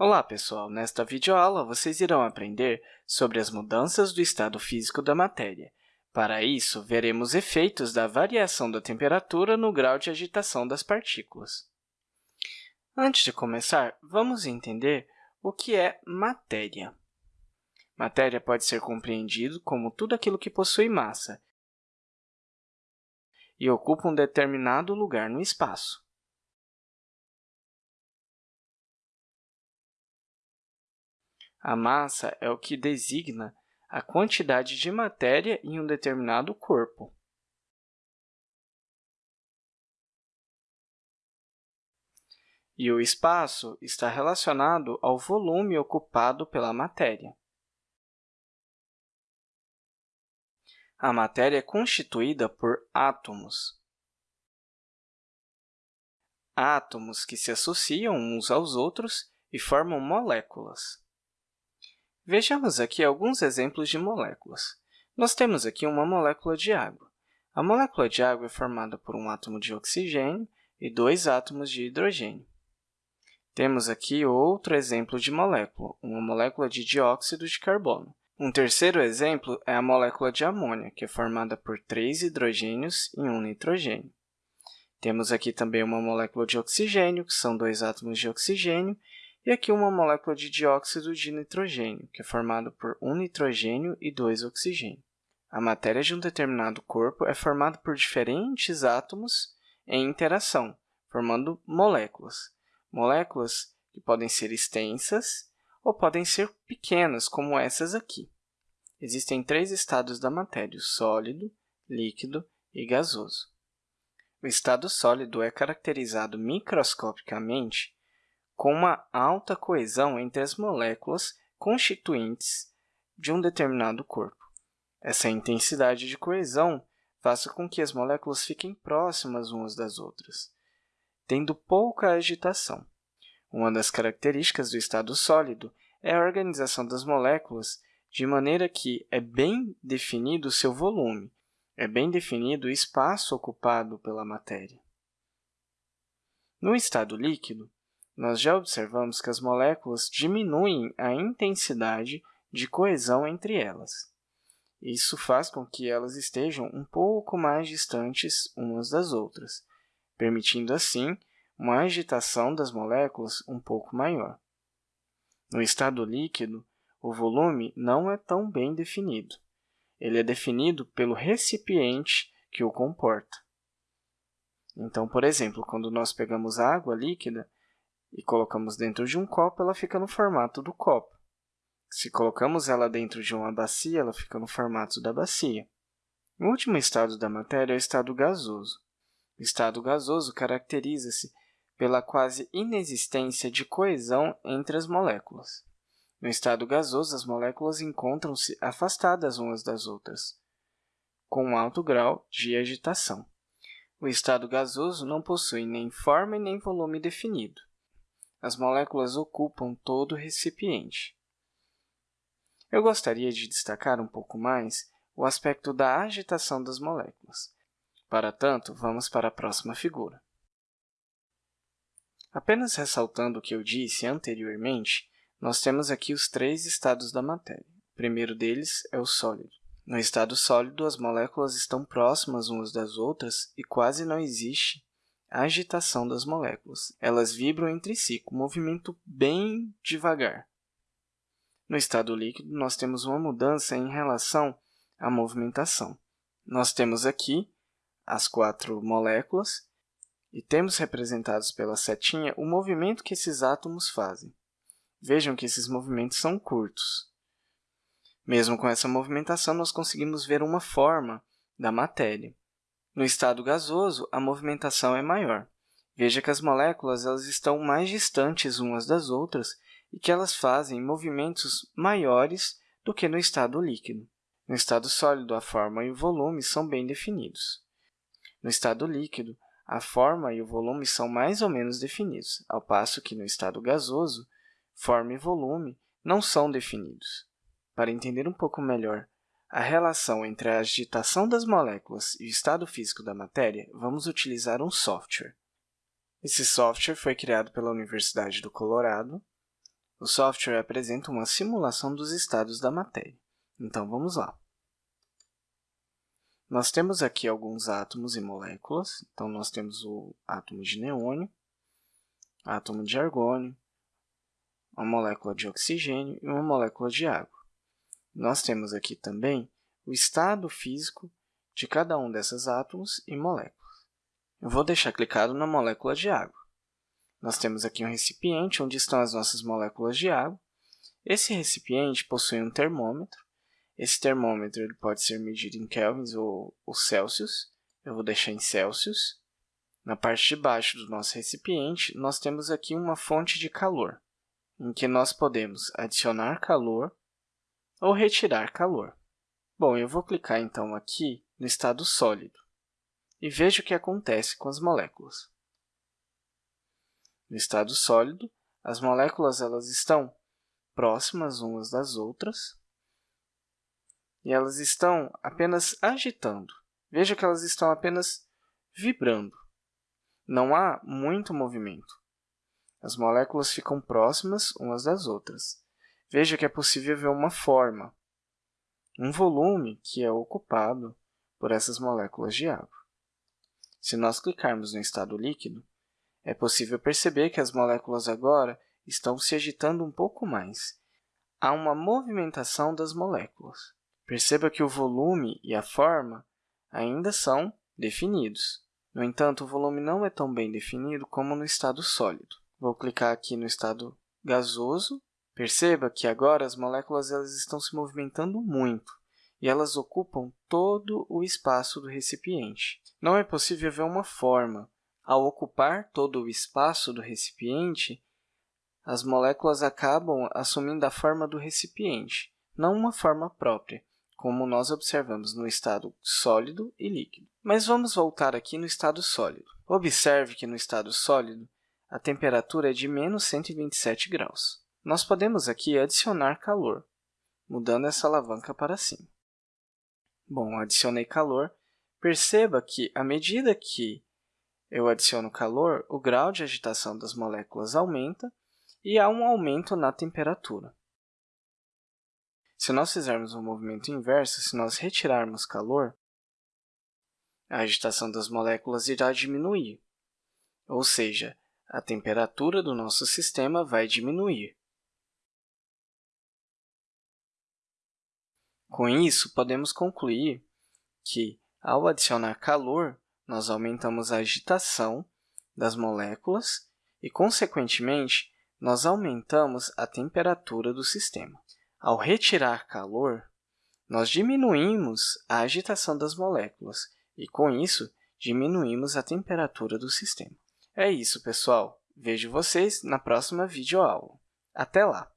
Olá, pessoal! Nesta videoaula, vocês irão aprender sobre as mudanças do estado físico da matéria. Para isso, veremos efeitos da variação da temperatura no grau de agitação das partículas. Antes de começar, vamos entender o que é matéria. Matéria pode ser compreendido como tudo aquilo que possui massa e ocupa um determinado lugar no espaço. A massa é o que designa a quantidade de matéria em um determinado corpo. E o espaço está relacionado ao volume ocupado pela matéria. A matéria é constituída por átomos. Átomos que se associam uns aos outros e formam moléculas. Vejamos aqui alguns exemplos de moléculas. Nós temos aqui uma molécula de água. A molécula de água é formada por um átomo de oxigênio e dois átomos de hidrogênio. Temos aqui outro exemplo de molécula, uma molécula de dióxido de carbono. Um terceiro exemplo é a molécula de amônia, que é formada por três hidrogênios e um nitrogênio. Temos aqui também uma molécula de oxigênio, que são dois átomos de oxigênio, e aqui uma molécula de dióxido de nitrogênio, que é formada por um nitrogênio e dois oxigênios. A matéria de um determinado corpo é formada por diferentes átomos em interação, formando moléculas. Moléculas que podem ser extensas ou podem ser pequenas, como essas aqui. Existem três estados da matéria, sólido, líquido e gasoso. O estado sólido é caracterizado microscopicamente com uma alta coesão entre as moléculas constituintes de um determinado corpo. Essa intensidade de coesão faz com que as moléculas fiquem próximas umas das outras, tendo pouca agitação. Uma das características do estado sólido é a organização das moléculas de maneira que é bem definido o seu volume, é bem definido o espaço ocupado pela matéria. No estado líquido, nós já observamos que as moléculas diminuem a intensidade de coesão entre elas. Isso faz com que elas estejam um pouco mais distantes umas das outras, permitindo, assim, uma agitação das moléculas um pouco maior. No estado líquido, o volume não é tão bem definido. Ele é definido pelo recipiente que o comporta. Então, por exemplo, quando nós pegamos água líquida, e colocamos dentro de um copo, ela fica no formato do copo. Se colocamos ela dentro de uma bacia, ela fica no formato da bacia. O último estado da matéria é o estado gasoso. O estado gasoso caracteriza-se pela quase inexistência de coesão entre as moléculas. No estado gasoso, as moléculas encontram-se afastadas umas das outras, com um alto grau de agitação. O estado gasoso não possui nem forma e nem volume definido as moléculas ocupam todo o recipiente. Eu gostaria de destacar um pouco mais o aspecto da agitação das moléculas. Para tanto, vamos para a próxima figura. Apenas ressaltando o que eu disse anteriormente, nós temos aqui os três estados da matéria. O primeiro deles é o sólido. No estado sólido, as moléculas estão próximas umas das outras e quase não existe a agitação das moléculas. Elas vibram entre si, com um movimento bem devagar. No estado líquido, nós temos uma mudança em relação à movimentação. Nós temos aqui as quatro moléculas e temos representados pela setinha o movimento que esses átomos fazem. Vejam que esses movimentos são curtos. Mesmo com essa movimentação, nós conseguimos ver uma forma da matéria. No estado gasoso, a movimentação é maior. Veja que as moléculas elas estão mais distantes umas das outras e que elas fazem movimentos maiores do que no estado líquido. No estado sólido, a forma e o volume são bem definidos. No estado líquido, a forma e o volume são mais ou menos definidos, ao passo que no estado gasoso, forma e volume não são definidos. Para entender um pouco melhor a relação entre a agitação das moléculas e o estado físico da matéria, vamos utilizar um software. Esse software foi criado pela Universidade do Colorado O software apresenta uma simulação dos estados da matéria. Então, vamos lá. Nós temos aqui alguns átomos e moléculas. Então, nós temos o átomo de neônio, átomo de argônio, uma molécula de oxigênio e uma molécula de água. Nós temos aqui também o estado físico de cada um desses átomos e moléculas. Eu vou deixar clicado na molécula de água. Nós temos aqui um recipiente onde estão as nossas moléculas de água. Esse recipiente possui um termômetro. Esse termômetro ele pode ser medido em kelvins ou, ou Celsius. Eu vou deixar em Celsius. Na parte de baixo do nosso recipiente, nós temos aqui uma fonte de calor, em que nós podemos adicionar calor ou retirar calor. Bom, eu vou clicar então aqui no estado sólido e veja o que acontece com as moléculas. No estado sólido, as moléculas elas estão próximas umas das outras e elas estão apenas agitando. Veja que elas estão apenas vibrando. Não há muito movimento. As moléculas ficam próximas umas das outras. Veja que é possível ver uma forma, um volume que é ocupado por essas moléculas de água. Se nós clicarmos no estado líquido, é possível perceber que as moléculas agora estão se agitando um pouco mais. Há uma movimentação das moléculas. Perceba que o volume e a forma ainda são definidos. No entanto, o volume não é tão bem definido como no estado sólido. Vou clicar aqui no estado gasoso. Perceba que agora as moléculas elas estão se movimentando muito e elas ocupam todo o espaço do recipiente. Não é possível ver uma forma, ao ocupar todo o espaço do recipiente, as moléculas acabam assumindo a forma do recipiente, não uma forma própria, como nós observamos no estado sólido e líquido. Mas vamos voltar aqui no estado sólido. Observe que no estado sólido, a temperatura é de menos 127 graus. Nós podemos aqui adicionar calor, mudando essa alavanca para cima. Bom, adicionei calor. Perceba que, à medida que eu adiciono calor, o grau de agitação das moléculas aumenta e há um aumento na temperatura. Se nós fizermos um movimento inverso, se nós retirarmos calor, a agitação das moléculas irá diminuir, ou seja, a temperatura do nosso sistema vai diminuir. Com isso, podemos concluir que, ao adicionar calor, nós aumentamos a agitação das moléculas e, consequentemente, nós aumentamos a temperatura do sistema. Ao retirar calor, nós diminuímos a agitação das moléculas e, com isso, diminuímos a temperatura do sistema. É isso, pessoal. Vejo vocês na próxima videoaula. Até lá!